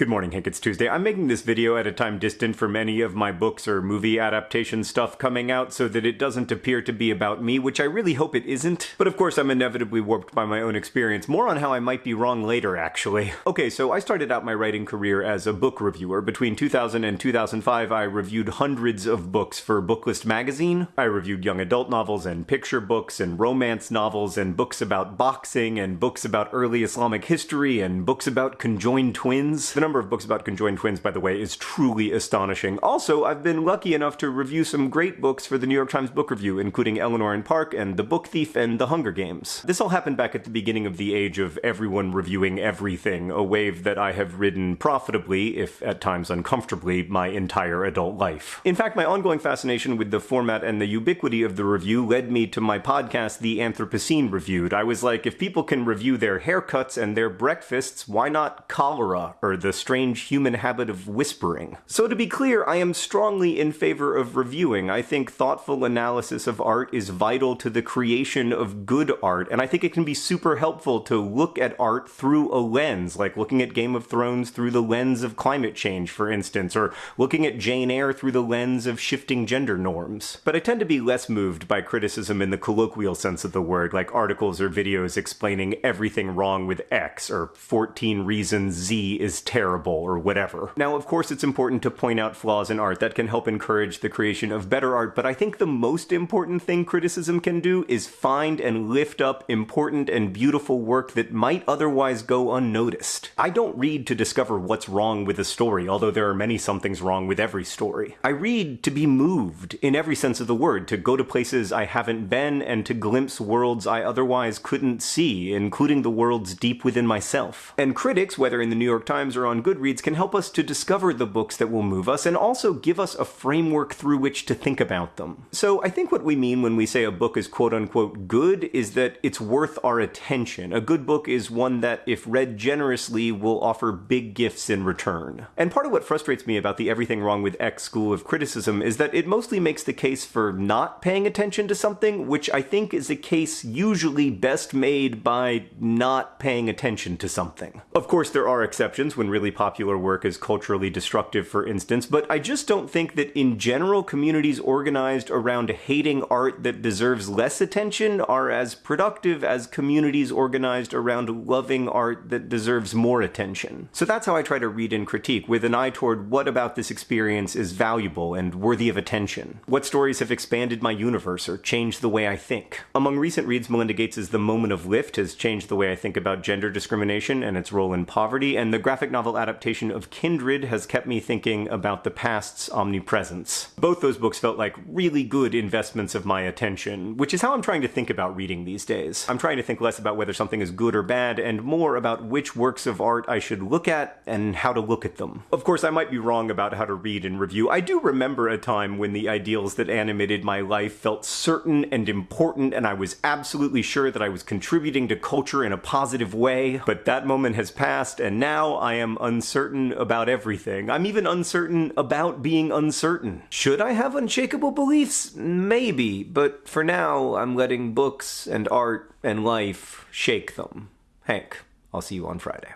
Good morning, Hank. It's Tuesday. I'm making this video at a time distant from any of my books or movie adaptation stuff coming out so that it doesn't appear to be about me, which I really hope it isn't. But of course, I'm inevitably warped by my own experience. More on how I might be wrong later, actually. Okay, so I started out my writing career as a book reviewer. Between 2000 and 2005, I reviewed hundreds of books for Booklist magazine. I reviewed young adult novels and picture books and romance novels and books about boxing and books about early Islamic history and books about conjoined twins. The number of books about conjoined twins, by the way, is truly astonishing. Also, I've been lucky enough to review some great books for the New York Times Book Review, including Eleanor and Park and The Book Thief and The Hunger Games. This all happened back at the beginning of the age of everyone reviewing everything, a wave that I have ridden profitably, if at times uncomfortably, my entire adult life. In fact, my ongoing fascination with the format and the ubiquity of the review led me to my podcast, The Anthropocene Reviewed. I was like, if people can review their haircuts and their breakfasts, why not cholera or the strange human habit of whispering. So to be clear, I am strongly in favor of reviewing. I think thoughtful analysis of art is vital to the creation of good art, and I think it can be super helpful to look at art through a lens, like looking at Game of Thrones through the lens of climate change, for instance, or looking at Jane Eyre through the lens of shifting gender norms. But I tend to be less moved by criticism in the colloquial sense of the word, like articles or videos explaining everything wrong with X, or 14 reasons Z is terrible terrible or whatever. Now, of course, it's important to point out flaws in art that can help encourage the creation of better art, but I think the most important thing criticism can do is find and lift up important and beautiful work that might otherwise go unnoticed. I don't read to discover what's wrong with a story, although there are many somethings wrong with every story. I read to be moved, in every sense of the word, to go to places I haven't been and to glimpse worlds I otherwise couldn't see, including the worlds deep within myself. And critics, whether in the New York Times or on Goodreads can help us to discover the books that will move us and also give us a framework through which to think about them. So I think what we mean when we say a book is quote unquote good is that it's worth our attention. A good book is one that, if read generously, will offer big gifts in return. And part of what frustrates me about the everything wrong with X school of criticism is that it mostly makes the case for not paying attention to something, which I think is a case usually best made by not paying attention to something. Of course, there are exceptions when really popular work is culturally destructive, for instance, but I just don't think that in general communities organized around hating art that deserves less attention are as productive as communities organized around loving art that deserves more attention. So that's how I try to read and critique, with an eye toward what about this experience is valuable and worthy of attention. What stories have expanded my universe or changed the way I think? Among recent reads, Melinda Gates' The Moment of Lift has changed the way I think about gender discrimination and its role in poverty, and the graphic novel adaptation of Kindred has kept me thinking about the past's omnipresence. Both those books felt like really good investments of my attention, which is how I'm trying to think about reading these days. I'm trying to think less about whether something is good or bad, and more about which works of art I should look at and how to look at them. Of course, I might be wrong about how to read and review. I do remember a time when the ideals that animated my life felt certain and important, and I was absolutely sure that I was contributing to culture in a positive way, but that moment has passed, and now I am uncertain about everything. I'm even uncertain about being uncertain. Should I have unshakable beliefs? Maybe, but for now, I'm letting books and art and life shake them. Hank, I'll see you on Friday.